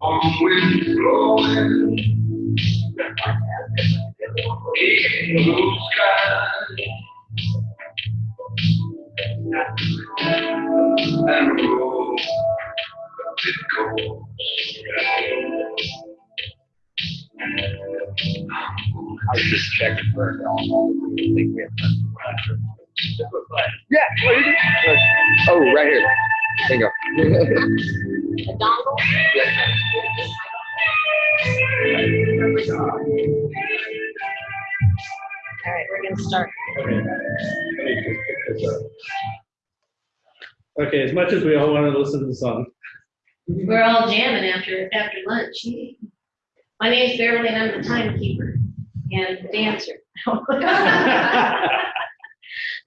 On blowing. In blue sky. And it goes. I was just checking for it. Think we have. Yeah. what is it? Oh, right here. Bingo. A dongle? All right, we're gonna start. Okay. Okay, as much as we all want to listen to the song. We're all jamming after, after lunch. My name's Beverly and I'm the timekeeper and the dancer.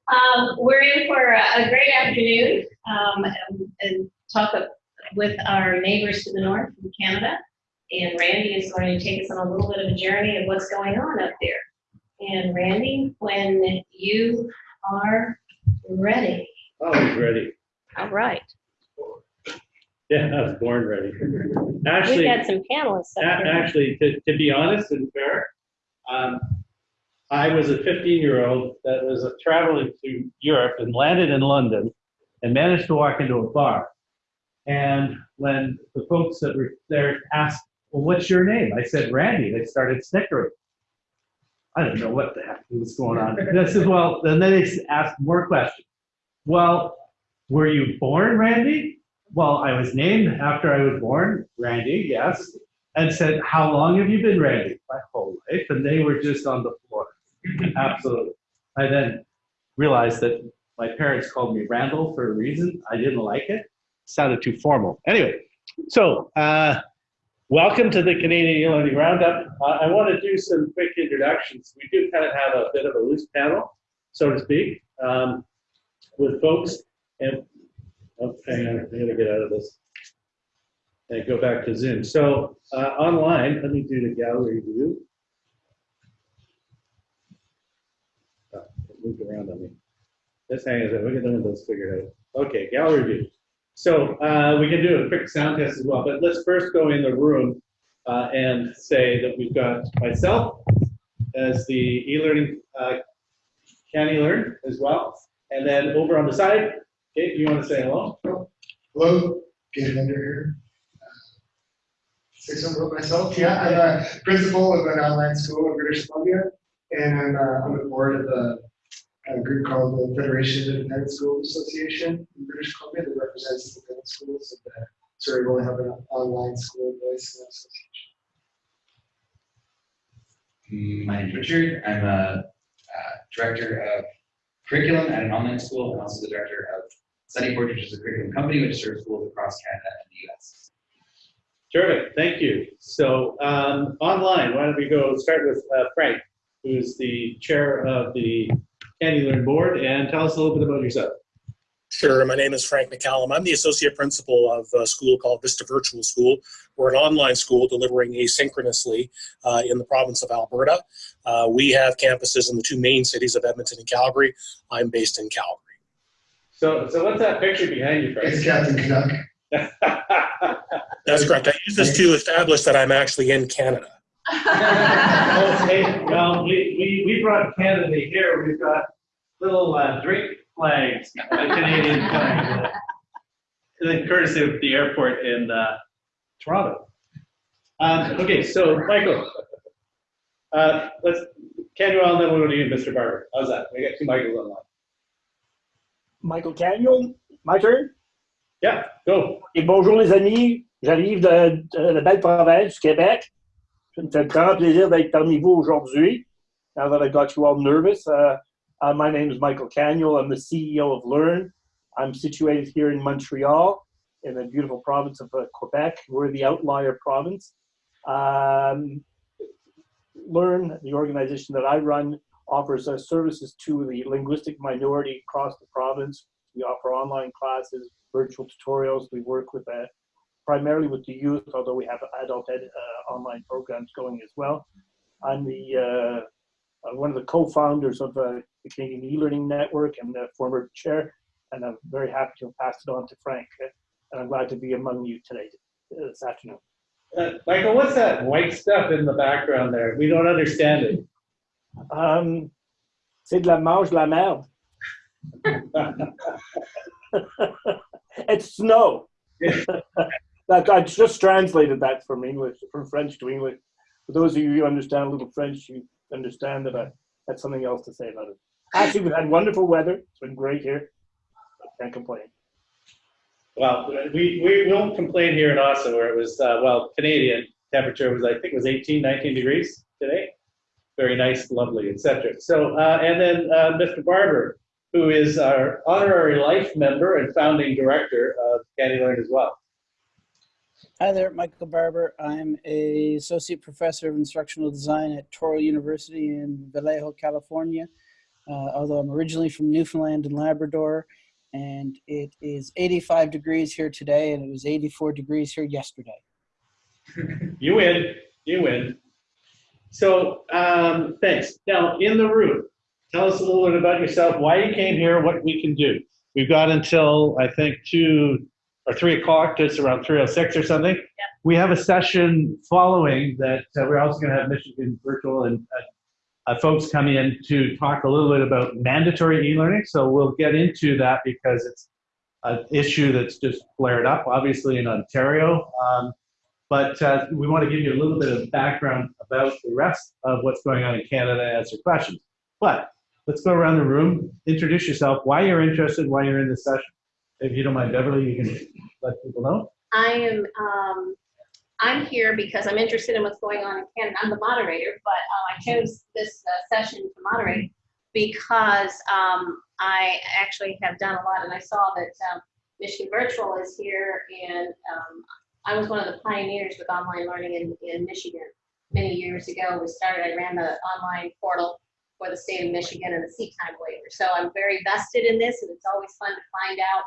Um, we're in for a, a great afternoon, um, and- and talk of- with our neighbors to the north from Canada. And Randy is going to take us on a little bit of a journey of what's going on up there. And Randy, when you are ready. Oh, he's ready. All right. Yeah, I was born ready. Actually, We've Actually, some panelists up actually, to, to be honest and fair, um, I was a 15-year-old that was traveling to Europe and landed in London and managed to walk into a bar. And when the folks that were there asked, well, what's your name? I said, Randy. They started snickering. I didn't know what the heck was going on. And I said, well, and then they asked more questions. Well, were you born Randy? Well, I was named after I was born, Randy, yes. And said, how long have you been Randy? My whole life. And they were just on the floor. Absolutely. I then realized that my parents called me Randall for a reason. I didn't like it. Sounded too formal. Anyway, so uh, welcome to the Canadian E-Learning Roundup. Uh, I want to do some quick introductions. We do kind of have a bit of a loose panel, so to speak, um, with folks. And oh, hang on, I gotta get out of this and go back to Zoom. So uh, online, let me do the gallery view. Oh, it moved around on me. Just hang on we'll get the windows figured out. Okay, gallery view. So uh, we can do a quick sound test as well, but let's first go in the room uh, and say that we've got myself as the e-learning uh, Can e-learn as well. And then over on the side, Kate, you want to say hello? Hello, Gabe Linder here. Say something about myself. Yeah, I'm a principal of an online school in British Columbia, and I'm uh, on the board of a, a group called the Federation of Independent Schools Association in British Columbia that represents independent schools. And, uh, so we only have an online school voice in the association. My name's Richard. I'm a uh, director of curriculum at an online school and also the director of Study Studyport, which is a curriculum company which serves schools across Canada and the US. Terrific, thank you. So um, online, why don't we go start with uh, Frank, who's the chair of the Can e-Learn board, and tell us a little bit about yourself. Sure. My name is Frank McCallum. I'm the associate principal of a school called Vista Virtual School. We're an online school delivering asynchronously uh, in the province of Alberta. Uh, we have campuses in the two main cities of Edmonton and Calgary. I'm based in Calgary. So, so what's that picture behind you, Frank? It's Captain Canuck. That's correct. I use this to establish that I'm actually in Canada. Okay, well, we, we, we brought Canada here, we've got little uh, drink flags, a Canadian flag. uh, Then courtesy of the airport in uh, Toronto. Um, okay, so Michael, uh, let's, can you all, then we'll go to you, Mr. Barbour. How's that? We got two Michaels online. Michael Canuel, my turn. Yeah, go. Et bonjour les amis, j'arrive de, de la belle province du Québec. Me fait grand plaisir d'être parmi vous aujourd'hui. Now that I got you all nervous, uh, uh, my name is Michael Canuel. I'm the CEO of Learn. I'm situated here in Montreal, in the beautiful province of uh, Quebec. We're the outlier province. Um, Learn, the organization that I run, offers uh, services to the linguistic minority across the province. We offer online classes, virtual tutorials. We work with uh, primarily with the youth, although we have adult ed uh, online programs going as well. I'm the uh, uh, one of the co-founders of uh, the Canadian e-learning network and the former chair, and I'm very happy to pass it on to Frank. uh, And I'm glad to be among you today. this afternoon. Uh, Michael, what's that white stuff in the background there? We don't understand it. Um, c'est de la mange la merde. it's snow. that I just translated that from English, from French to English. For those of you who understand a little French, you understand that I had something else to say about it. Actually, we've had wonderful weather. It's been great here. I can't complain. Well, we, we won't complain here in Austin where it was, uh, well, Canadian temperature was, I think it was 18, 19 degrees today. Very nice, lovely, etc. So, uh, and then uh, Mr. Barbour, who is our honorary life member and founding director of CANeLearn as well. Hi there, Michael Barbour. I'm a associate professor of instructional design at Touro University in Vallejo, California. Uh, although I'm originally from Newfoundland and Labrador, and it is 85 degrees here today, and it was 84 degrees here yesterday. You win, you win. So, um, thanks. Now, in the room, tell us a little bit about yourself, why you came here, what we can do. We've got until, I think, two or three o'clock, just around 306 or something. We have a session following that uh, we're also going to have Michigan Virtual and uh, uh, folks come in to talk a little bit about mandatory e-learning. So we'll get into that because it's an issue that's just flared up, obviously in Ontario. Um, but uh, we want to give you a little bit of background about the rest of what's going on in Canada and answer questions. But let's go around the room, introduce yourself, why you're interested, why you're in this session. If you don't mind, Beverly, you can let people know. I am, um, I'm here because I'm interested in what's going on in Canada. I'm the moderator, but uh, I chose this uh, session to moderate because um, I actually have done a lot, and I saw that um, Michigan Virtual is here, and um, I was one of the pioneers with online learning in, in Michigan many years ago. We started, I ran the online portal for the state of Michigan and the seat time waiver. So I'm very vested in this, and it's always fun to find out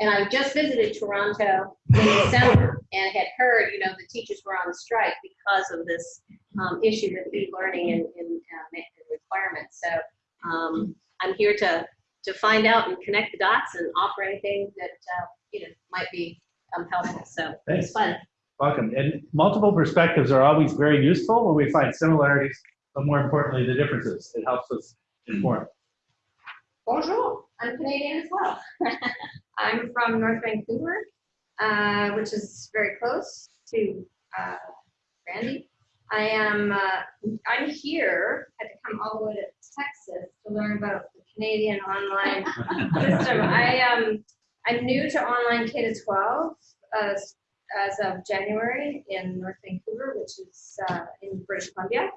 and I just visited Toronto in December and had heard, you know, the teachers were on strike because of this um, issue with e-learning and, and uh, requirements. So um, I'm here to to find out and connect the dots and offer anything that uh, you know might be um, helpful. So Thanks. it's fun. Welcome. And multiple perspectives are always very useful when we find similarities, but more importantly, the differences. It helps us inform. Bonjour. I'm Canadian as well. I'm from North Vancouver, uh, which is very close to uh, Randy. I am. Uh, I'm here. Had to come all the way to Texas to learn about the Canadian online system. I um. I'm new to online K to 12 uh, as of January in North Vancouver, which is uh, in British Columbia,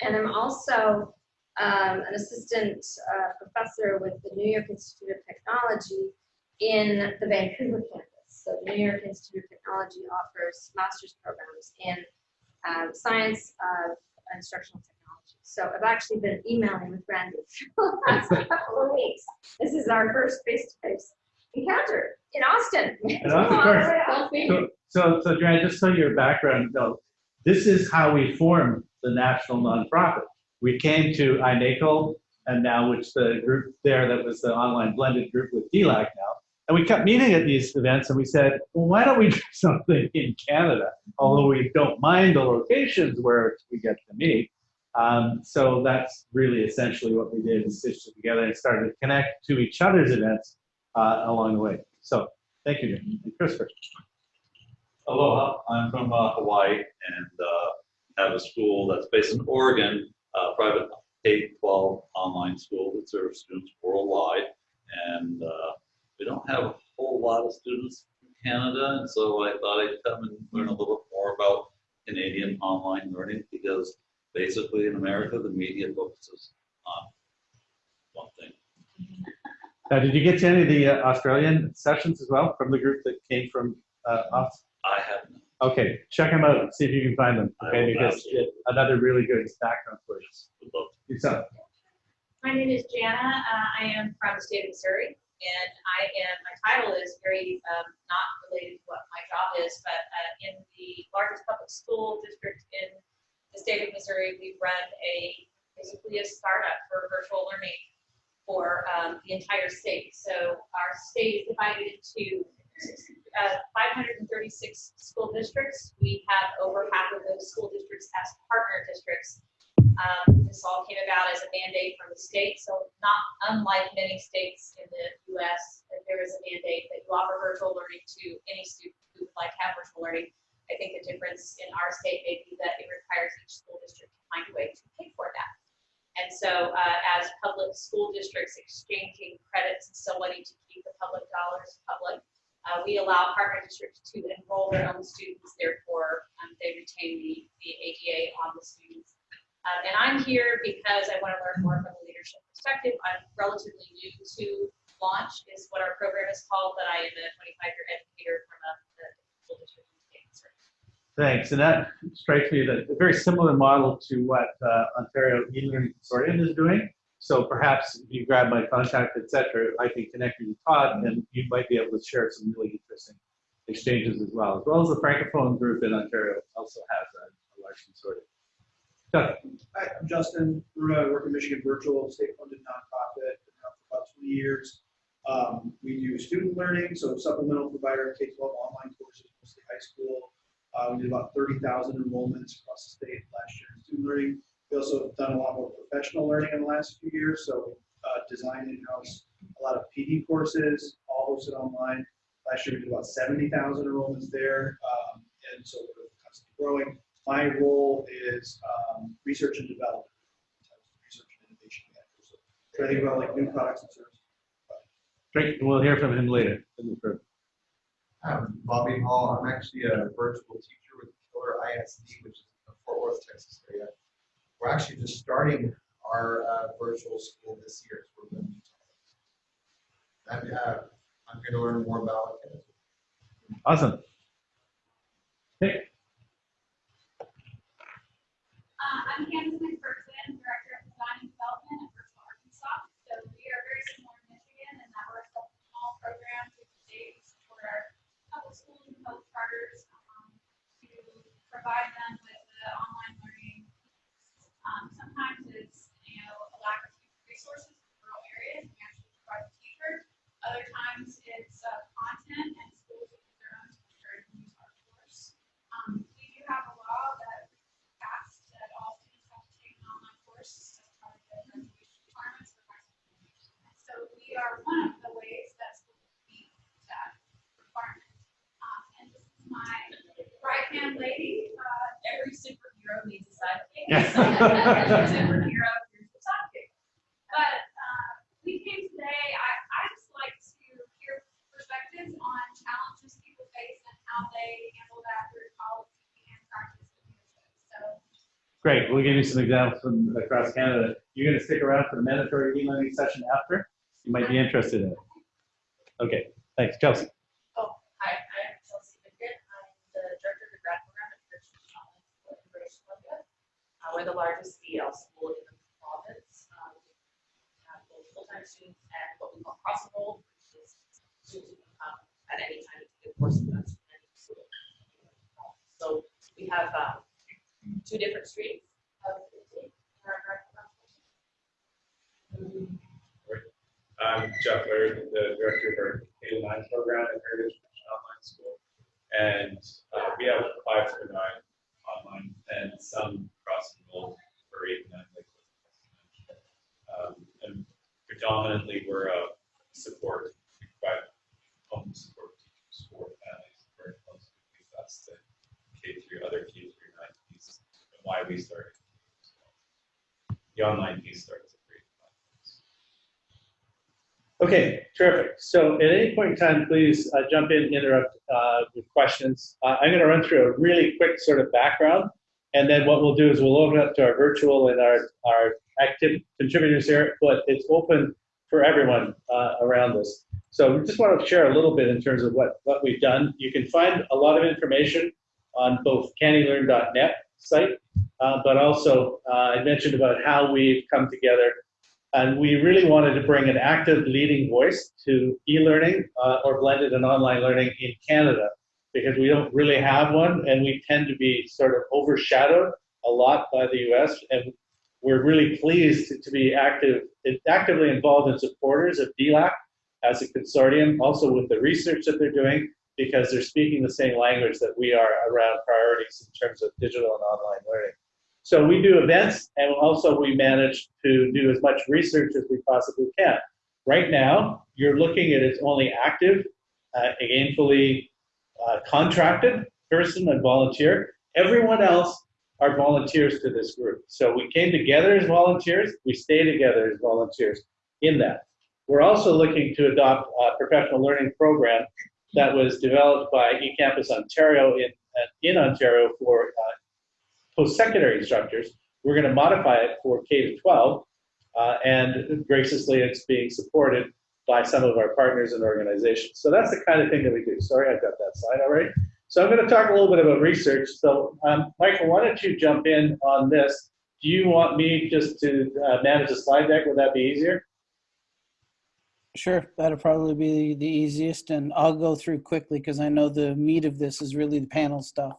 and I'm also um, an assistant uh, professor with the New York Institute of Technology in the Vancouver campus. So the New York Institute of Technology offers master's programs in um, science of instructional technology. So I've actually been emailing with Randy for the last couple of weeks. This is our first face-to-face encounter in Austin. And of course, so, so, so Joanne, just so your background, no, this is how we formed the national nonprofit. We came to INACOL and now which the group there that was the online blended group with DLAC now. And we kept meeting at these events and we said, well, why don't we do something in Canada? Although we don't mind the locations where we get to meet. Um, so that's really essentially what we did is stitched it together and started to connect to each other's events uh, along the way. So thank you, Jim. And Christopher. Aloha, I'm from uh, Hawaii and uh, have a school that's based in Oregon, uh, private K-12 online school that serves students worldwide. And uh, we don't have a whole lot of students from Canada, and so I thought I'd come and learn a little bit more about Canadian online learning because basically in America, the media focuses on one thing. Now, did you get to any of the uh, Australian sessions as well from the group that came from uh, us? I have no Okay, check them out. See if you can find them. Okay, because another really good background for would love Yourself. My name is Jana. Uh, I am from the state of Missouri, and I am, my title is very um, not related to what my job is, but uh, in the largest public school district in the state of Missouri, we run a, basically a startup for virtual learning for um, the entire state. So our state is divided into uh, 536 school districts. We have over half of those school districts as partner districts. Um, This all came about as a mandate from the state, so not unlike many states in the US, there is a mandate that you offer virtual learning to any student who would like to have virtual learning. I think the difference in our state may be that it requires each school district to find a way to pay for that. And so uh, as public school districts exchanging credits and still wanting to keep the public dollars public, uh, we allow partner districts to enroll their own students, therefore um, they retain the, the ADA on the students. Um, and I'm here because I want to learn more from a leadership perspective. I'm relatively new to launch is what our program is called, but I am a 25-year educator from a, a school district the. Thanks, and that strikes me that a very similar model to what uh, Ontario e-learning consortium is doing. So perhaps if you grab my contact, etc., I can connect you to Todd, and you might be able to share some really interesting exchanges as well, as well as the Francophone group in Ontario also has a, a large consortium. Doug? Hi, I'm Justin. We're work in Michigan Virtual, state-funded nonprofit, been around for about 20 years. Um, we do student learning, so supplemental provider, K-12 online courses, mostly high school. Uh, we did about 30,000 enrollments across the state last year in student learning. We also have done a lot more professional learning in the last few years, so uh, design in-house, a lot of PD courses, all hosted online. Last year we did about 70,000 enrollments there, um, and so we're constantly growing. My role is um, research and development, research and innovation manager. So trying to think about like new products and services. Great, and we'll hear from him later in the. I'm Bobby Hall. I'm actually a virtual teacher with Keller ISD, which is in the Fort Worth, Texas area. We're actually just starting our uh, virtual school this year. So we're going to I'm, uh, I'm going to learn more about it. Awesome. Hey, Uh, I'm Candace McPherson, Director of Design and Development at Virtual Arkansas. So we are very similar in Michigan in that we're a small program to the state for our public schools and public charters um, to provide them with the online learning. Um, sometimes it's, you know, a lack of resources in rural areas, we actually provide the teacher. Other times it's uh, content and schools will use their own teacher and use our course. Um, we do have a law that passed that all students have to take an online course as part of their graduation requirements for high school. And so we are one of the ways that schools meet that requirement. Um, and this is my right-hand lady, uh, every superhero needs a sidekick. Yeah. So, every Superhero, here's the sidekick. But, uh, we came today, I, I just like to hear perspectives on challenges people face and how they handle that through policy and practice. So great, we'll give you some examples from across Canada. You're gonna stick around for the mandatory e-learning session after? You might be interested in it. Okay, thanks, Chelsea. Oh, hi, I'm Chelsea Bickett. I'm the director of the grad program at Christian College in British Columbia. Uh, we're the largest BL school in the province. Um, we have both full-time students and what we call cross-enrolled, which is students who can come at any time to take a course with us. in any school. So we have, um, two different streams of intake in our grad program. I'm Jeff Laird, the director of our K-9 program at Heritage Christian Online School. And uh, we have five through nine online and some cross enrolled for eight and nine. like Um, And predominantly, we're a support, we provide home support teachers for families very close to that's the K through other K through nine and why we started. The online piece starts. Okay, terrific. So at any point in time, please uh, jump in, interrupt uh, with questions. Uh, I'm going to run through a really quick sort of background, and then what we'll do is we'll open up to our virtual and our, our active contributors here, but it's open for everyone uh, around us. So we just want to share a little bit in terms of what, what we've done. You can find a lot of information on both canelearn.net site, uh, but also uh, I mentioned about how we've come together and we really wanted to bring an active leading voice to e-learning uh, or blended and online learning in Canada because we don't really have one and we tend to be sort of overshadowed a lot by the US. And we're really pleased to, be active, actively involved and supporters of DLAC as a consortium, also with the research that they're doing, because they're speaking the same language that we are around priorities in terms of digital and online learning. So we do events and also we manage to do as much research as we possibly can. Right now, you're looking at its only active, uh, gainfully uh, contracted person and volunteer. Everyone else are volunteers to this group. So we came together as volunteers, we stay together as volunteers in that. We're also looking to adopt a professional learning program that was developed by eCampus Ontario in, uh, in Ontario for uh, post-secondary instructors. We're going to modify it for K to 12, uh, and graciously it's being supported by some of our partners and organizations. So that's the kind of thing that we do. Sorry, I've got that slide already. So I'm going to talk a little bit about research. So um, Michael, why don't you jump in on this? Do you want me just to uh, manage a slide deck? Would that be easier? Sure, that'll probably be the easiest, and I'll go through quickly because I know the meat of this is really the panel stuff.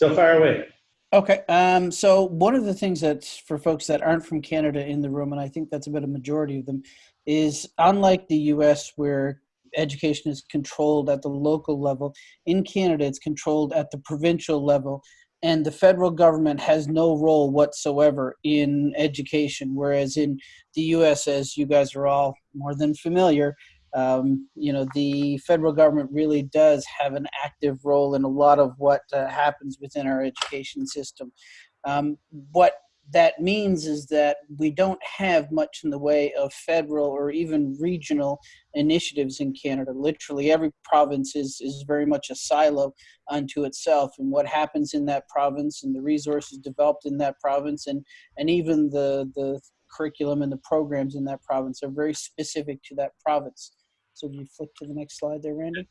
So far away. Okay, um, so one of the things that for folks that aren't from Canada in the room, and I think that's about a majority of them, is unlike the US where education is controlled at the local level, in Canada it's controlled at the provincial level and the federal government has no role whatsoever in education whereas in the us as you guys are all more than familiar um, you know the federal government really does have an active role in a lot of what uh, happens within our education system um, what that means is that we don't have much in the way of federal or even regional initiatives in Canada. Literally every province is, is very much a silo unto itself and what happens in that province and the resources developed in that province and, and even the, the curriculum and the programs in that province are very specific to that province. So you flick to the next slide there, Randy?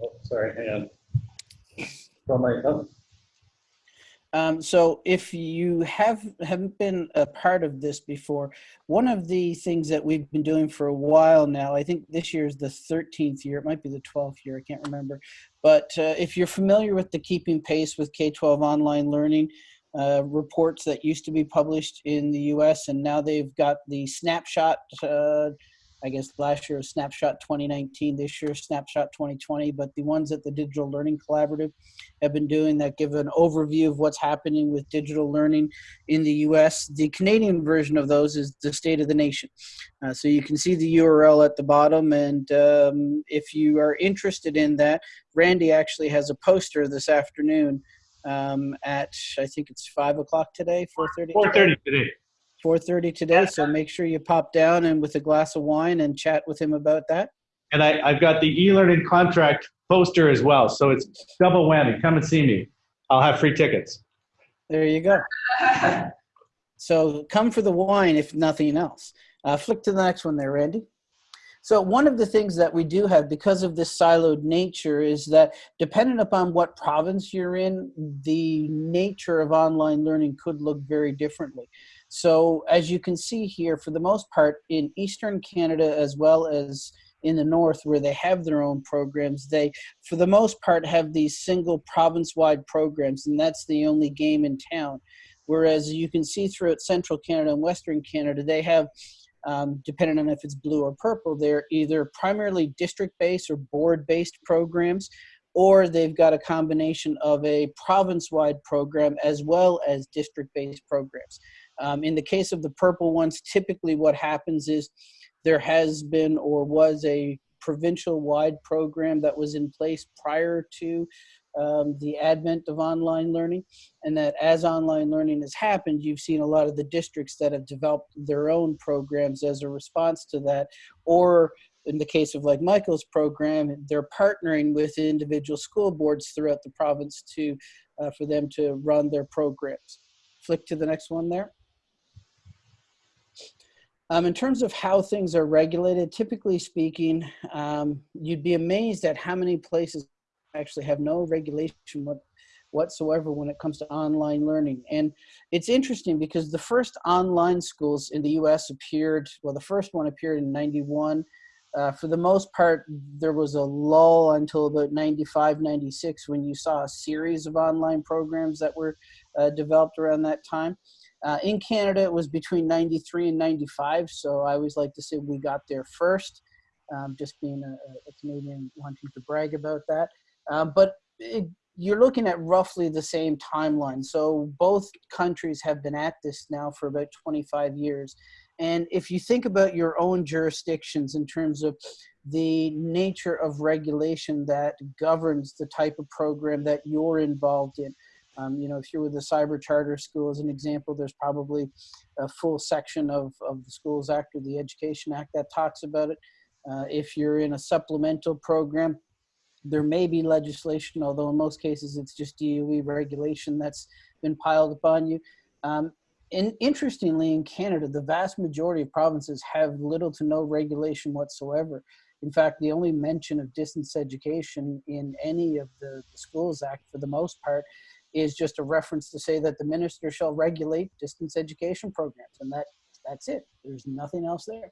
Oh, sorry, hang on. From my. Um, so if you have haven't been a part of this before, one of the things that we've been doing for a while now, I think this year is the 13th year, it might be the 12th year, I can't remember. But uh, if you're familiar with the Keeping Pace with K-12 online learning uh, reports that used to be published in the US and now they've got the snapshot uh, I guess last year was Snapshot 2019, this year Snapshot 2020, but the ones that the Digital Learning Collaborative have been doing that give an overview of what's happening with digital learning in the US. The Canadian version of those is the State of the Nation. Uh, so you can see the URL at the bottom, and um, if you are interested in that, Randy actually has a poster this afternoon um, at, I think it's 5 o'clock today, 4.30? 4.30 today. 4.30 today, so make sure you pop down and with a glass of wine and chat with him about that. And I, I've got the e-learning contract poster as well, so it's double whammy. Come and see me. I'll have free tickets. There you go. so come for the wine, if nothing else. Uh, flick to the next one there, Randy. So one of the things that we do have because of this siloed nature is that depending upon what province you're in, the nature of online learning could look very differently. So as you can see here, for the most part, in Eastern Canada as well as in the north where they have their own programs they for the most part have these single province-wide programs and that's the only game in town. Whereas you can see throughout central canada and western canada they have um, depending on if it's blue or purple they're either primarily district-based or board-based programs or they've got a combination of a province-wide program as well as district-based programs um, in the case of the purple ones, typically what happens is there has been or was a provincial wide program that was in place prior to um, the advent of online learning. And that as online learning has happened you've seen a lot of the districts that have developed their own programs as a response to that. Or in the case of like Michael's program they're partnering with individual school boards throughout the province to uh, for them to run their programs. Flick to the next one there um, in terms of how things are regulated, typically speaking, um, you'd be amazed at how many places actually have no regulation what, whatsoever when it comes to online learning. And it's interesting because the first online schools in the US appeared, well, the first one appeared in 91. Uh, for the most part, there was a lull until about 95, 96 when you saw a series of online programs that were uh, developed around that time. Uh, in Canada, it was between 93 and 95, so I always like to say we got there first. um, just being a, a Canadian wanting to brag about that. Um, but it, you're looking at roughly the same timeline. So both countries have been at this now for about 25 years. And if you think about your own jurisdictions in terms of the nature of regulation that governs the type of program that you're involved in, um, you know, if you're with a cyber charter school, as an example, there's probably a full section of, of the Schools Act or the Education Act that talks about it. Uh, if you're in a supplemental program, there may be legislation, although in most cases it's just DOE regulation that's been piled upon you. Um, and interestingly, in Canada, the vast majority of provinces have little to no regulation whatsoever. In fact, the only mention of distance education in any of the, the Schools Act, for the most part, is just a reference to say that the minister shall regulate distance education programs, and that that's it. There's nothing else there.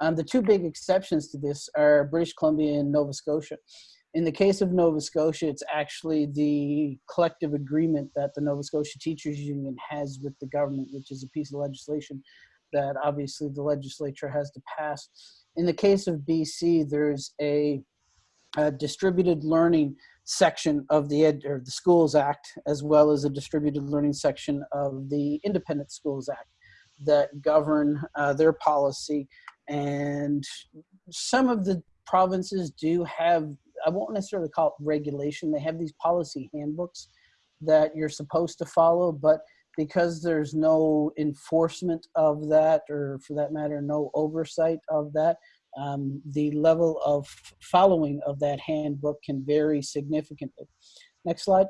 Um, the two big exceptions to this are British Columbia and Nova Scotia. In the case of Nova Scotia, it's actually the collective agreement that the Nova Scotia Teachers Union has with the government, which is a piece of legislation that obviously the legislature has to pass. In the case of BC, there's a, a distributed learning section of the Ed, or the Schools Act, as well as a distributed learning section of the Independent Schools Act that govern uh, their policy. And some of the provinces do have I won't necessarily call it regulation. They have these policy handbooks that you're supposed to follow, but because there's no enforcement of that, or for that matter, no oversight of that, um, the level of following of that handbook can vary significantly. Next slide.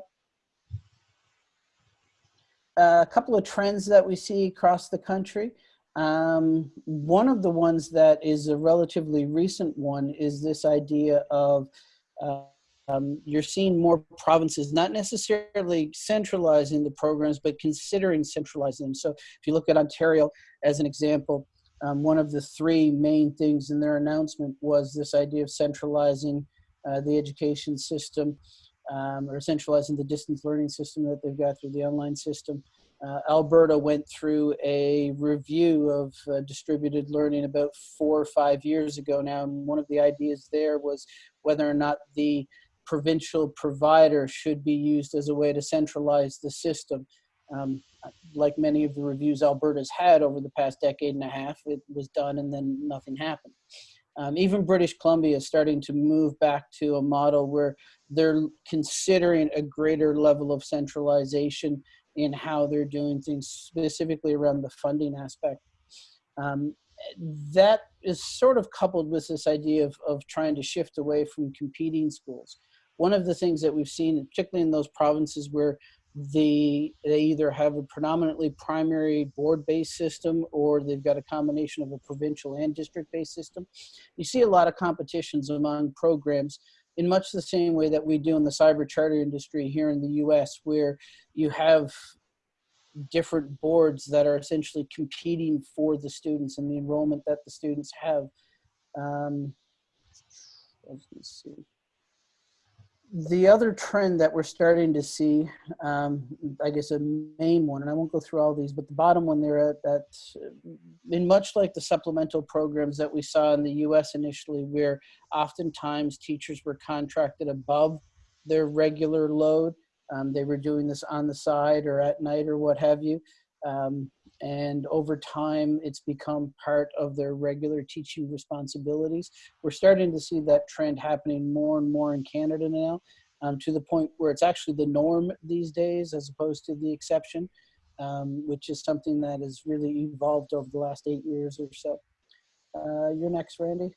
a couple of trends that we see across the country. Um, one of the ones that is a relatively recent one is this idea of um, you're seeing more provinces not necessarily centralizing the programs, but considering centralizing them. So if you look at Ontario as an example, um, one of the three main things in their announcement was this idea of centralizing uh, the education system um, or centralizing the distance learning system that they've got through the online system. Uh, Alberta went through a review of uh, distributed learning about four or five years ago now, and one of the ideas there was whether or not the provincial provider should be used as a way to centralize the system. Um, like many of the reviews Alberta's had over the past decade and a half, it was done and then nothing happened. Um, even British Columbia is starting to move back to a model where they're considering a greater level of centralization in how they're doing things, specifically around the funding aspect. Um, that is sort of coupled with this idea of, of trying to shift away from competing schools. One of the things that we've seen, particularly in those provinces where the, they either have a predominantly primary board-based system or they've got a combination of a provincial and district-based system, you see a lot of competitions among programs in much the same way that we do in the cyber charter industry here in the US, where you have different boards that are essentially competing for the students and the enrollment that the students have. Um, let's see. The other trend that we're starting to see, um, I guess a main one, and I won't go through all these, but the bottom one there, at, that, in much like the supplemental programs that we saw in the US initially, where oftentimes teachers were contracted above their regular load, um, they were doing this on the side or at night or what have you. Um, and over time, it's become part of their regular teaching responsibilities. We're starting to see that trend happening more and more in Canada now, um, to the point where it's actually the norm these days as opposed to the exception, um, which is something that has really evolved over the last eight years or so. Uh, you're next, Randy.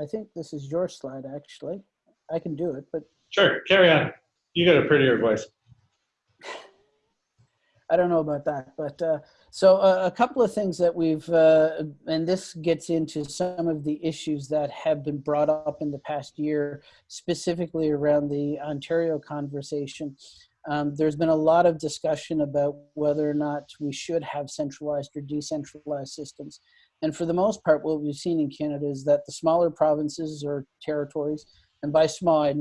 I think this is your slide, actually. I can do it, but Sure, carry on. You got a prettier voice. I don't know about that. But uh, so uh, a couple of things that we've, uh, and this gets into some of the issues that have been brought up in the past year, specifically around the Ontario conversation. Um, there's been a lot of discussion about whether or not we should have centralized or decentralized systems. And for the most part, what we've seen in Canada is that the smaller provinces or territories, and by small, I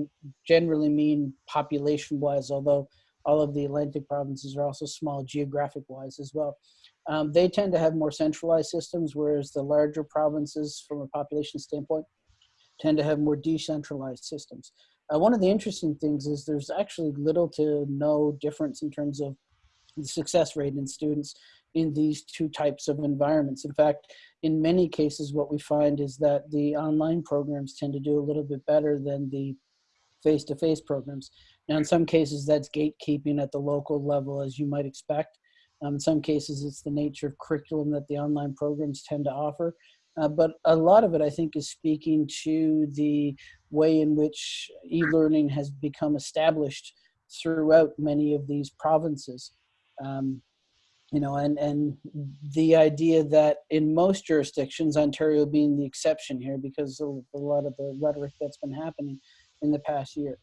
generally mean population wise, although all of the Atlantic provinces are also small geographic wise as well. Um, they tend to have more centralized systems, whereas the larger provinces, from a population standpoint, tend to have more decentralized systems. Uh, one of the interesting things is there's actually little to no difference in terms of the success rate in students in these two types of environments. In fact, in many cases, what we find is that the online programs tend to do a little bit better than the face-to-face programs. Now, in some cases, that's gatekeeping at the local level, as you might expect. Um, in some cases, it's the nature of curriculum that the online programs tend to offer. Uh, but a lot of it, I think, is speaking to the way in which e-learning has become established throughout many of these provinces. Um, you know, and, and the idea that in most jurisdictions, Ontario being the exception here because of a lot of the rhetoric that's been happening in the past year.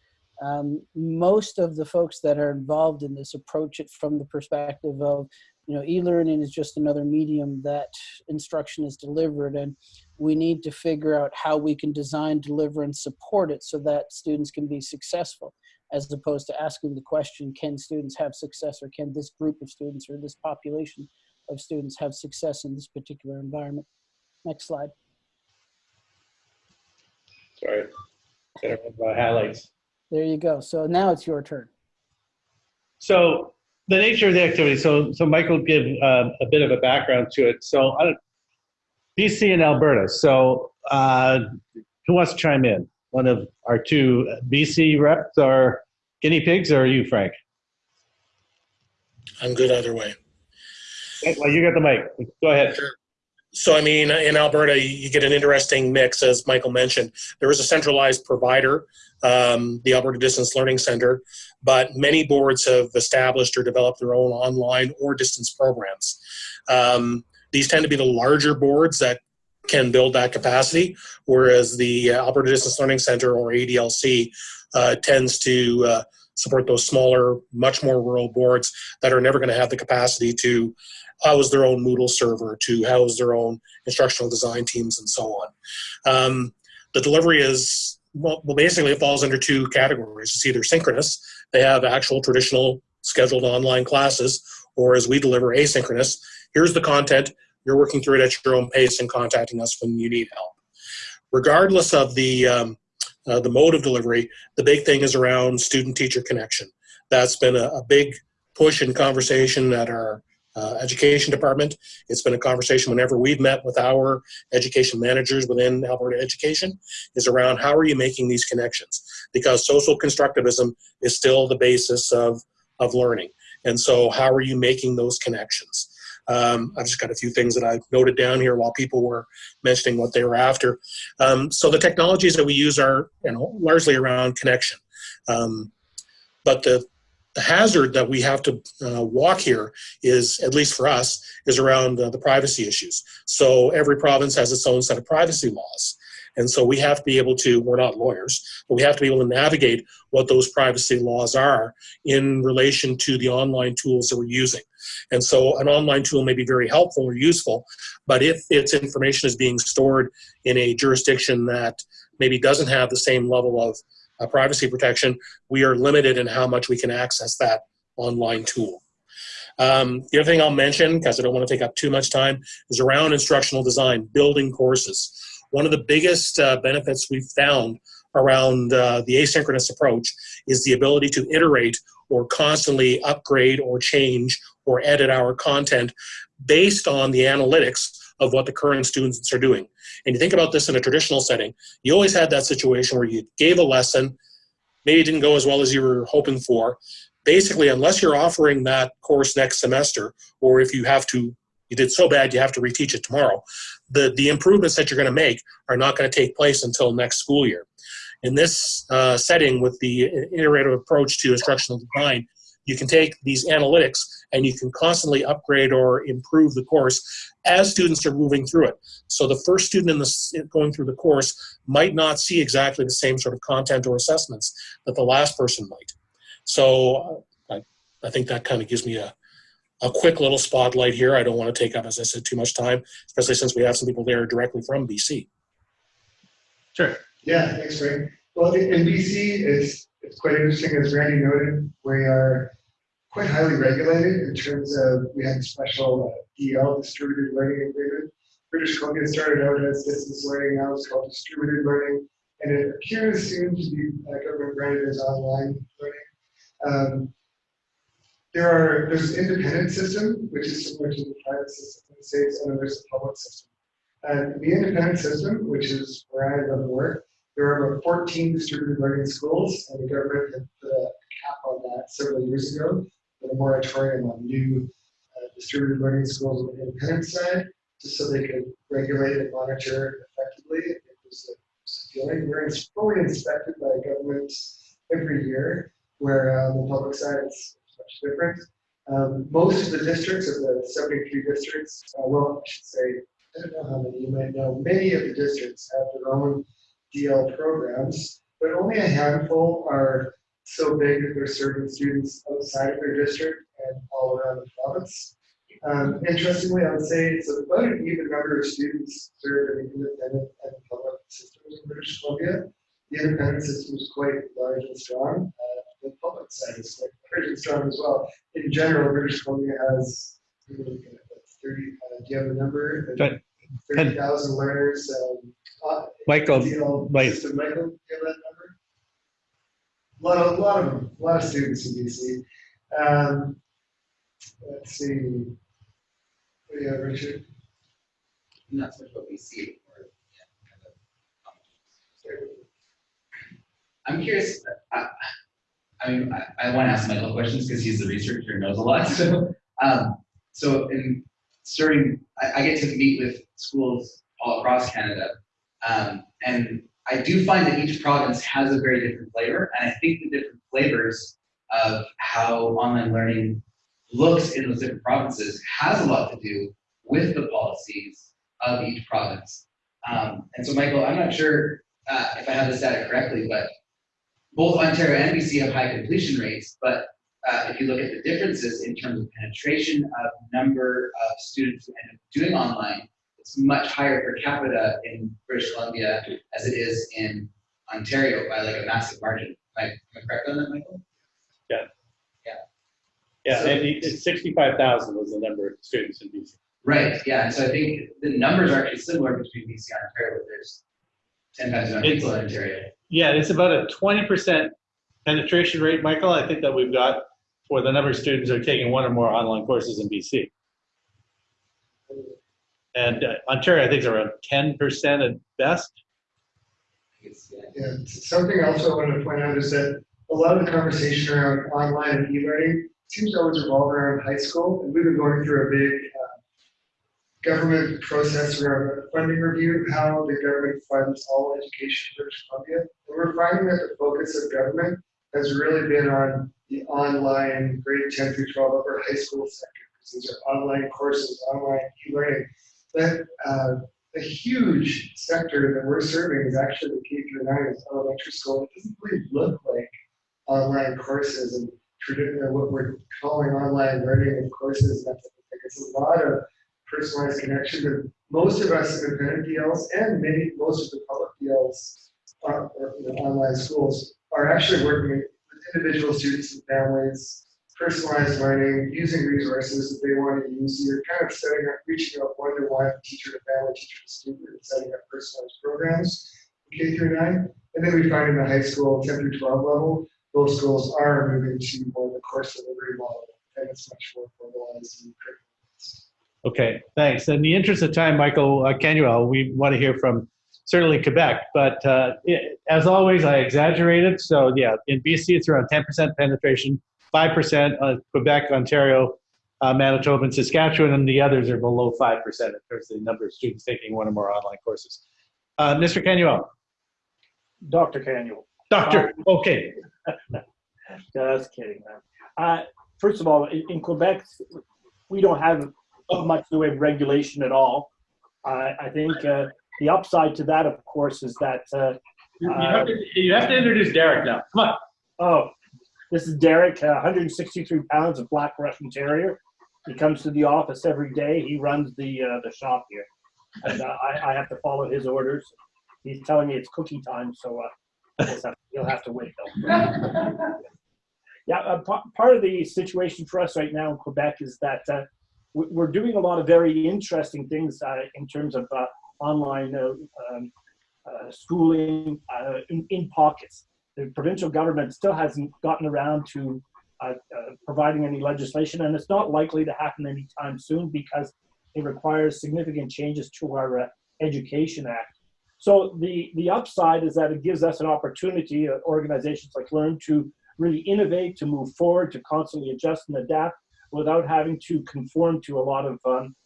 Um, most of the folks that are involved in this approach it from the perspective of, you know, e-learning is just another medium that instruction is delivered and we need to figure out how we can design, deliver, and support it so that students can be successful as opposed to asking the question, can students have success or can this group of students or this population of students have success in this particular environment? Next slide. Sorry. My highlights. There you go. So now it's your turn. So the nature of the activity. So so Michael give uh, a bit of a background to it. So I don't, BC and Alberta. So uh, who wants to chime in? One of our two BC reps are guinea pigs, or are you, Frank? I'm good either way. Well, you got the mic. Go ahead. So, I mean, in Alberta, you get an interesting mix, as Michael mentioned. There is a centralized provider, um, the Alberta Distance Learning Center, but many boards have established or developed their own online or distance programs. Um, these tend to be the larger boards that can build that capacity, whereas the uh, Alberta Distance Learning Center or ADLC uh, tends to uh, support those smaller, much more rural boards that are never going to have the capacity to house their own Moodle server, to house their own instructional design teams, and so on. Um, the delivery is, well, well, basically it falls under two categories. It's either synchronous, they have actual traditional scheduled online classes, or as we deliver asynchronous, here's the content, you're working through it at your own pace and contacting us when you need help. Regardless of the, um, uh, the mode of delivery, the big thing is around student-teacher connection. That's been a, a, big push and conversation at our uh, education department. It's been a conversation whenever we've met with our education managers within Alberta Education is around how are you making these connections? Because social constructivism is still the basis of, of learning. And so how are you making those connections? Um, I've just got a few things that I've noted down here while people were mentioning what they were after. Um, so the technologies that we use are you know, largely around connection. Um, but the, the hazard that we have to uh, walk here is, at least for us, is around uh, the privacy issues. So every province has its own set of privacy laws. And so we have to be able to, we're not lawyers, but we have to be able to navigate what those privacy laws are in relation to the online tools that we're using. And so an online tool may be very helpful or useful, but if its information is being stored in a jurisdiction that maybe doesn't have the same level of uh, privacy protection, we are limited in how much we can access that online tool. Um, the other thing I'll mention, because I don't want to take up too much time, is around instructional design, building courses. One of the biggest uh, benefits we've found around uh, the asynchronous approach is the ability to iterate or constantly upgrade or change or edit our content based on the analytics of what the current students are doing. And you think about this in a traditional setting, you always had that situation where you gave a lesson, maybe it didn't go as well as you were hoping for. Basically, unless you're offering that course next semester, or if you have to you did so bad you have to reteach it tomorrow. The, the improvements that you're going to make are not going to take place until next school year. In this uh, setting with the iterative approach to instructional design, you can take these analytics and you can constantly upgrade or improve the course as students are moving through it. So the first student in the, going through the course might not see exactly the same sort of content or assessments that the last person might. So uh, I, I think that kind of gives me a, a quick little spotlight here. I don't want to take up, as I said, too much time, especially since we have some people there directly from BC. Sure. Yeah, thanks, Frank. Well, in in BC, it's, it's quite interesting, as Randy noted, we are quite highly regulated in terms of, we have a special uh, DL, distributed learning agreement. British Columbia started out as distance learning, now it's called distributed learning, and it appears soon to be uh, government branded as online learning. Um, There are, there's an independent system, which is similar to the private system in the States, and then there's a public system. And the independent system, which is where I live and work, there are about 14 distributed learning schools, and the government had put a cap on that several years ago, with a moratorium on new uh, distributed learning schools on the independent side, just so they could regulate and monitor effectively. It was a feeling, we're fully inspected by governments every year, where uh, the public side is much different. Um, Most of the districts, of the 73 districts, uh, well, I should say, I don't know how many you might know, many of the districts have their own DL programs, but only a handful are so big that they're serving students outside of their district and all around the province. Um, interestingly, I would say it's about an even number of students served in the independent and public systems in British Columbia. The independent system is quite large and strong. Uh, the public side is quite large and strong as well. In general, British Columbia has at what, 30, uh, do you have a number? 30,000 learners. um, uh, Michael, DL Michael, do you have that number? A lot of, a lot of, a lot of students in BC. Um, let's see. What do you have, Richard? Not so much what we see. or, yeah, kind of, I'm curious, I, I mean, I, I want to ask Michael questions because he's the researcher and knows a lot, so, um, so in serving, I, I get to meet with schools all across Canada. Um, and I do find that each province has a very different flavor, and I think the different flavors of how online learning looks in those different provinces has a lot to do with the policies of each province. Um, and so, Michael, I'm not sure uh, if I have this data correctly, but both Ontario and BC have high completion rates, but uh, if you look at the differences in terms of penetration of number of students who end up doing online, it's much higher per capita in British Columbia as it is in Ontario by like a massive margin. Am I, am I correct on that, Michael? Yeah. Yeah. Yeah, and it's 65,000 was the number of students in BC. Right, yeah, and so I think the numbers are actually similar between BC and Ontario, but there's ten times more people in Ontario. Yeah, it's about a 20% penetration rate, Michael, I think that we've got for the number of students who are taking one or more online courses in BC. And uh, Ontario, I think, is around 10% at best. Yeah, something else I wanted to point out is that a lot of the conversation around online and e-learning seems to always revolve around high school. And we've been going through a big uh, government process around a funding review of how the government funds all education in British Columbia. And we're finding that the focus of government has really been on the online grade 10 through 12 upper high school sector. Because these are online courses, online e-learning. But uh, a huge sector that we're serving is actually the K through nine is elementary school. It doesn't really look like online courses and traditional, what we're calling online learning courses. That of thing. It's a lot of personalized connection. But most of us in independent DLs and many, most of the public DLs are, or, you know, online schools are actually working with individual students and families, personalized learning, using resources that they want to use. You're kind of setting up, reaching out one to one, teacher to family, teacher to student, and setting up personalized programs, K through nine. And then we find in the high school, 10 through 12 level, those schools are moving to more of the course delivery model, and it's much more formalized and curriculum. Okay, thanks. In the interest of time, Michael uh, Canuel, we want to hear from certainly Quebec, but uh, it, as always, I exaggerated. So yeah, in BC, it's around 10% penetration, 5% uh, Quebec, Ontario, uh, Manitoba, and Saskatchewan, and the others are below 5% in terms of the number of students taking one or more online courses. Uh, Mr. Canuel. Dr. Canuel. Doctor, okay. Just kidding, man. Uh, first of all, in, in Quebec, we don't have much in the way of regulation at all. I I think uh, the upside to that, of course, is that. Uh, You you have to, you have to introduce Derek now. Come on. Oh, this is Derek, uh, 163 pounds of Black Russian Terrier. He comes to the office every day. He runs the uh, the shop here, and uh, I, I have to follow his orders. He's telling me it's cookie time, so uh, I guess I- he'll have to wait though. Yeah, uh, pa- part of the situation for us right now in Quebec is that uh, we- we're doing a lot of very interesting things uh, in terms of uh, online uh, um, uh, schooling uh, in, in pockets. The provincial government still hasn't gotten around to uh, uh, providing any legislation, and it's not likely to happen anytime soon because it requires significant changes to our uh, Education Act. So the, the upside is that it gives us an opportunity, uh, organizations like Learn, to really innovate, to move forward, to constantly adjust and adapt without having to conform to a lot of um,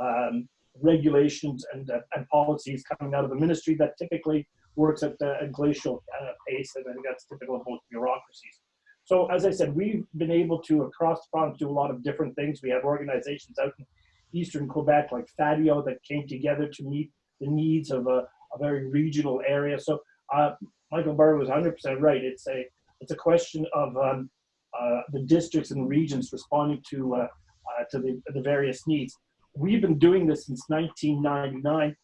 um, regulations and, uh, and policies coming out of the ministry that typically works at a glacial uh, pace, and I think that's typical of most bureaucracies. So as I said, we've been able to, across the province, do a lot of different things. We have organizations out in eastern Quebec like FADIO that came together to meet the needs of a, a very regional area. So uh, Michael Barr was 100% right. It's a it's a question of um, uh, the districts and regions responding to uh, uh, to the, the various needs. We've been doing this since 1999,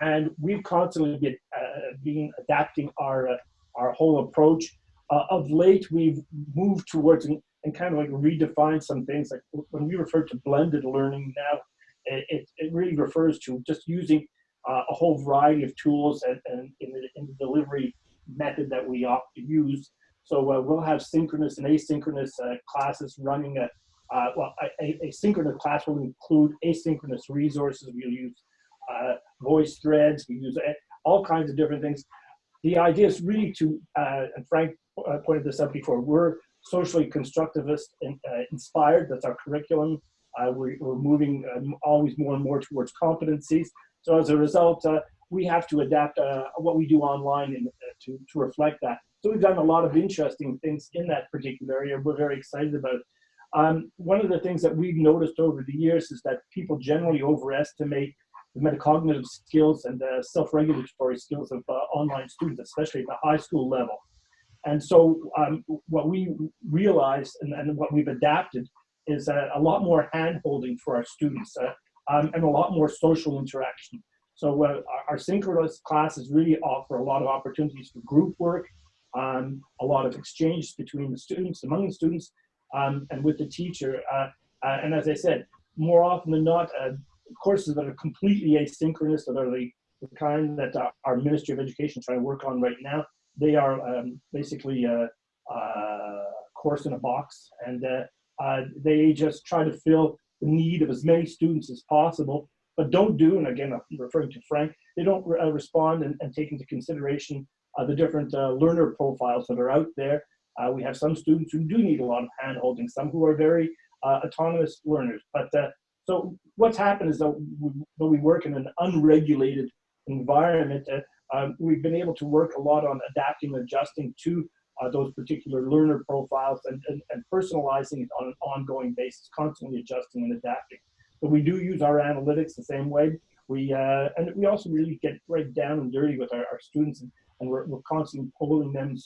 and we've constantly been, uh, been adapting our uh, our whole approach. Uh, of late, we've moved towards and, and kind of like redefine some things. Like when we refer to blended learning now, it, it, it really refers to just using uh, a whole variety of tools and, and in, the, in the delivery method that we opt to use. So uh, we'll have synchronous and asynchronous uh, classes running. Uh, well, a, a, synchronous class will include asynchronous resources. We'll use uh, voice threads. We use uh, all kinds of different things. The idea is really to, and Frank pointed this out before, we're socially constructivist and, inspired. That's our curriculum. we're, we're moving um, always more and more towards competencies. So as a result, uh, we have to adapt uh, what we do online in, uh, to, to reflect that. So we've done a lot of interesting things in that particular area. We're very excited about it. Um, one of the things that we've noticed over the years is that people generally overestimate the metacognitive skills and the self-regulatory skills of uh, online students, especially at the high school level. And so um, what we realized and, and, what we've adapted is uh, a lot more hand-holding for our students. Uh, um, and a lot more social interaction. So uh, our, synchronous classes really offer a lot of opportunities for group work, um, a lot of exchange between the students, among the students, um, and with the teacher. Uh, uh, and as I said, more often than not, uh, courses that are completely asynchronous, that are the, the kind that our Ministry of Education is trying to work on right now, they are um, basically a, a, course in a box, and uh, uh, they just try to fill the need of as many students as possible, but don't do, and again, I'm referring to Frank, they don't uh, respond and, and, take into consideration uh, the different uh, learner profiles that are out there. Uh, we have some students who do need a lot of hand-holding, some who are very uh, autonomous learners. But uh, so what's happened is that we, when we work in an unregulated environment, um, we've been able to work a lot on adapting and adjusting to uh, those particular learner profiles and, and, and, personalizing it on an ongoing basis, constantly adjusting and adapting. But we do use our analytics the same way. We uh, and we also really get right down and dirty with our, our students, and, and we're, we're constantly polling them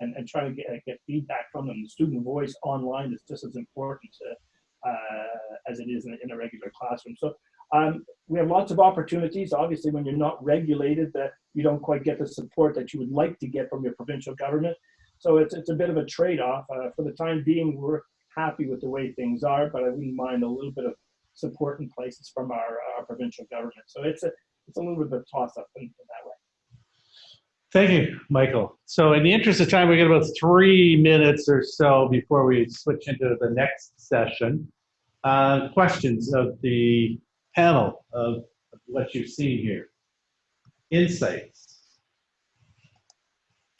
and, and trying to get, get feedback from them. The student voice online is just as important to, uh, as it is in, in, a regular classroom. So um, we have lots of opportunities. Obviously, when you're not regulated, that you don't quite get the support that you would like to get from your provincial government. So it's, it's a bit of a trade-off. Uh, for the time being, we're happy with the way things are, but I wouldn't mind a little bit of support in places from our, our provincial government. So it's a, it's a little bit of a toss-up in, in that way. Thank you, Michael. So in the interest of time, we got about three minutes or so before we switch into the next session. Uh, questions of the panel of what you've seen here. Insights.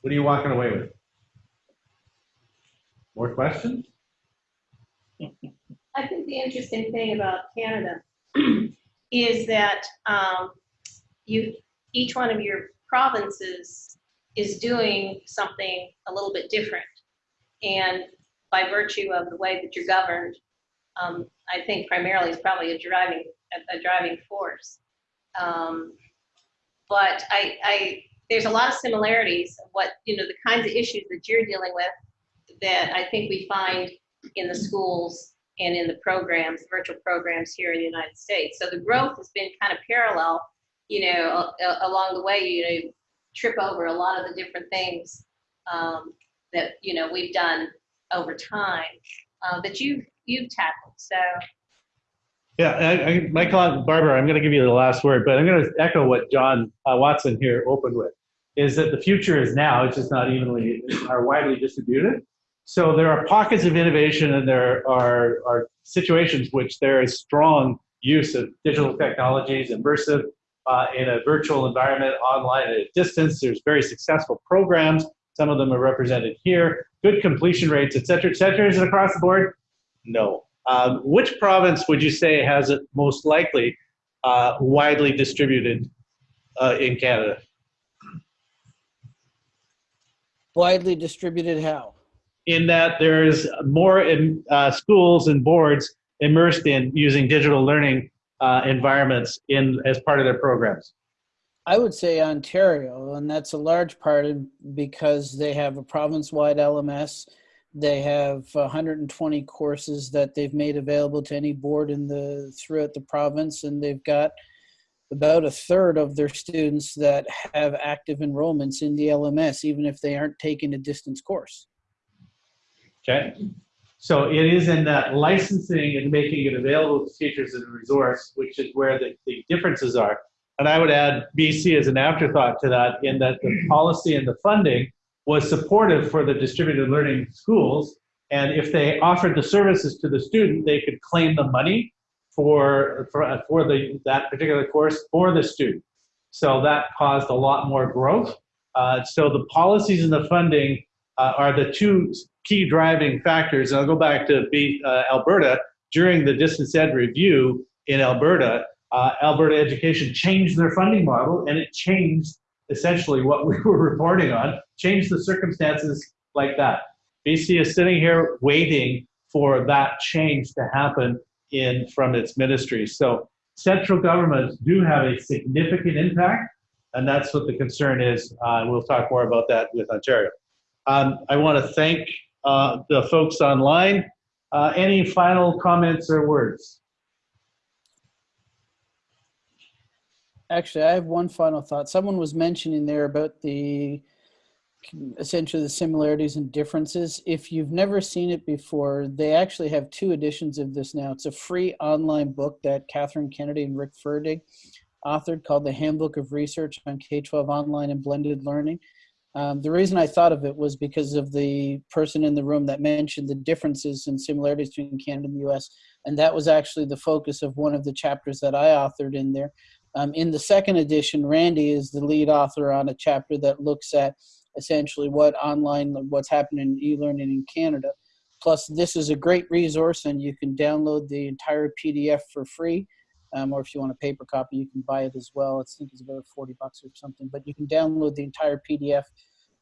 What are you walking away with? More questions? I think the interesting thing about Canada is that um, you, each one of your provinces is doing something a little bit different. And by virtue of the way that you're governed, um, I think primarily is probably a driving a, a driving force. Um, but I, I, there's a lot of similarities. What you know, the kinds of issues that you're dealing with that I think we find in the schools and in the programs, virtual programs here in the United States. So the growth has been kind of parallel, you know, along the way, you know, trip over a lot of the different things um, that, you know, we've done over time uh, that you've, you've tackled. So Yeah, I, I, Michael, Barbour, I'm going to give you the last word, but I'm going to echo what John uh, Watson here opened with, is that the future is now, it's just not evenly or widely distributed. So there are pockets of innovation and there are, are situations which there is strong use of digital technologies, immersive, uh, in a virtual environment, online at a distance. There's very successful programs. Some of them are represented here. Good completion rates, et cetera, et cetera. Is it across the board? No. Um, which province would you say has it most likely uh, widely distributed uh, in Canada? Widely distributed how? In that there's more in, uh, schools and boards immersed in using digital learning uh, environments in as part of their programs. I would say Ontario, and that's a large part because they have a province-wide LMS. They have 120 courses that they've made available to any board in the throughout the province, and they've got about a third of their students that have active enrollments in the LMS, even if they aren't taking a distance course. Okay. So it is in that licensing and making it available to teachers as a resource, which is where the, the differences are. And I would add BC as an afterthought to that in that the policy and the funding was supportive for the distributed learning schools. And if they offered the services to the student, they could claim the money for, for, for the, that particular course for the student. So that caused a lot more growth. Uh, so the policies and the funding uh, are the two key driving factors. And I'll go back to B, uh, Alberta. During the distance ed review in Alberta, uh, Alberta Education changed their funding model and it changed essentially what we were reporting on, changed the circumstances like that. BC is sitting here waiting for that change to happen in from its ministry. So central governments do have a significant impact, and that's what the concern is. Uh, we'll talk more about that with Ontario. Um, I want to thank uh, the folks online. Uh, any final comments or words? Actually, I have one final thought. Someone was mentioning there about the essentially the similarities and differences. If you've never seen it before, they actually have two editions of this now. It's a free online book that Kathryn Kennedy and Rick Ferdig authored called The Handbook of Research on K-12 Online and Blended Learning. Um, the reason I thought of it was because of the person in the room that mentioned the differences and similarities between Canada and the US. And that was actually the focus of one of the chapters that I authored in there. Um, in the second edition, Randy is the lead author on a chapter that looks at essentially what online, what's happening in e-learning in Canada. Plus, this is a great resource and you can download the entire PDF for free. Um, or if you want a paper copy, you can buy it as well. I think it's about 40 bucks or something, but you can download the entire PDF,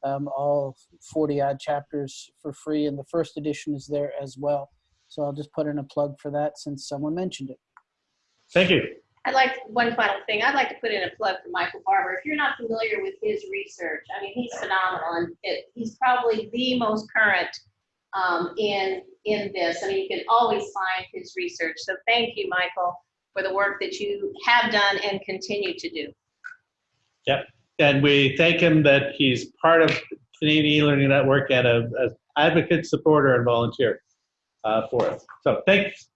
um, all 40 odd chapters for free. And the first edition is there as well. So I'll just put in a plug for that since someone mentioned it. Thank you. I'd like, one final thing, I'd like to put in a plug for Michael Barbour. If you're not familiar with his research, I mean, he's phenomenal and it, he's probably the most current um, in, in this. I mean, you can always find his research. So thank you, Michael, for the work that you have done and continue to do. Yep. And we thank him that he's part of Canadian e-learning network and a, a advocate, supporter, and volunteer uh, for us. So thanks.